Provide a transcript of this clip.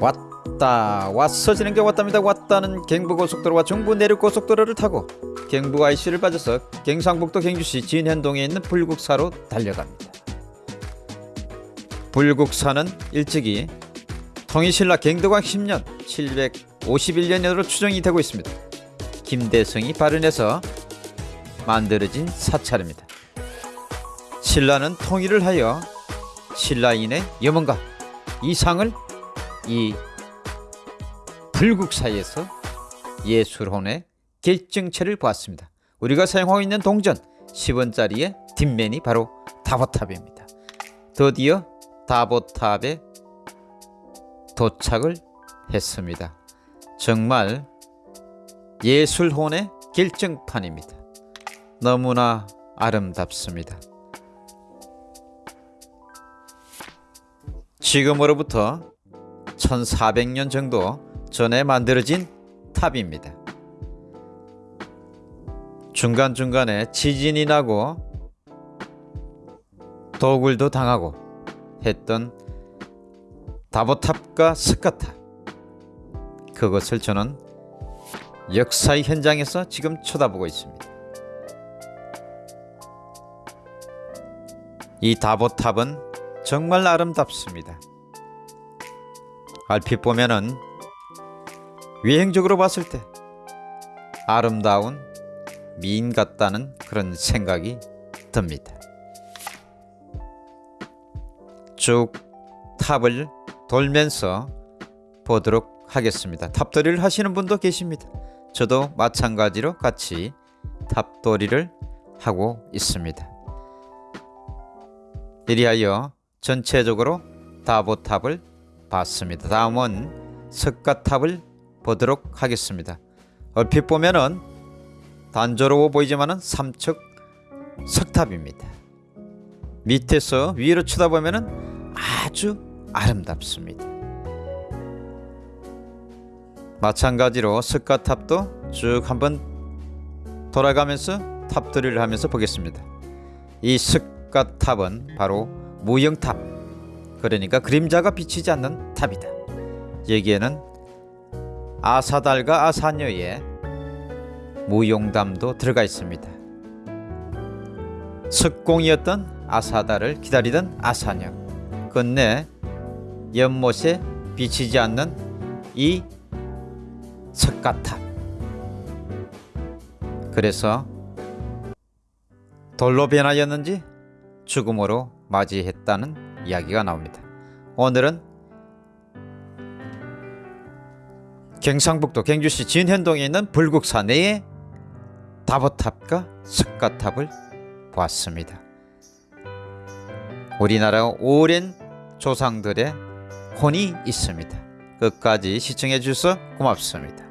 왔다 왔어 지는 게 왔답니다. 왔다는 경부고속도로와 중부 내륙고속도로를 타고 경부 IC를 빠져서 경상북도 경주시 진현동에 있는 불국사로 달려갑니다. 불국사는 일찍이 통일신라 경덕왕 10년 751년으로 추정이 되고 있습니다. 김대성이 발현해서 만들어진 사찰입니다. 신라는 통일을 하여 신라인의 염원과 이상을 이 불국사에서 예술혼의 결정체를 보았습니다. 우리가 사용하고 있는 동전 10원짜리의 뒷면이 바로 다보탑입니다. 드디어 다보탑에 도착을 했습니다. 정말 예술혼의 결정판입니다. 너무나 아름답습니다. 지금으로부터 1400년 정도 전에 만들어진 탑입니다. 중간중간에 지진이 나고 도굴도 당하고 했던 다보탑과 스카탑 그것을 저는 역사의 현장에서 지금 쳐다보고 있습니다. 이 다보탑은 정말 아름답습니다. 얼핏 보면은 외형적으로 봤을 때 아름다운 미인 같다는 그런 생각이 듭니다. 쭉 탑을 돌면서 보도록 하겠습니다. 탑돌이를 하시는 분도 계십니다. 저도 마찬가지로 같이 탑돌이를 하고 있습니다. 이리하여 전체적으로 다보탑을 봤습니다. 다음은 석가탑을 보도록 하겠습니다. 얼핏 보면은 단조로워 보이지만은 삼척 석탑입니다. 밑에서 위로 쳐다보면은 아주 아름답습니다. 마찬가지로 석가탑도 쭉 한번 돌아가면서 탑들이를 하면서 보겠습니다. 이 석가탑은 바로 무형탑 그러니까 그림자가 비치지 않는 탑이다. 여기에는 아사달과 아사녀의 무용담도 들어가 있습니다. 석공이었던 아사달을 기다리던 아사녀 끝내 연못에 비치지 않는 이 석가탑 그래서 돌로 변하였는지 죽음으로 맞이했다는 이야기가 나옵니다. 오늘은 경상북도 경주시 진현동에 있는 불국사 내의 다보탑과 석가탑을 보았습니다. 우리나라 오랜 조상들의 혼이 있습니다. 끝까지 시청해 주셔서 고맙습니다.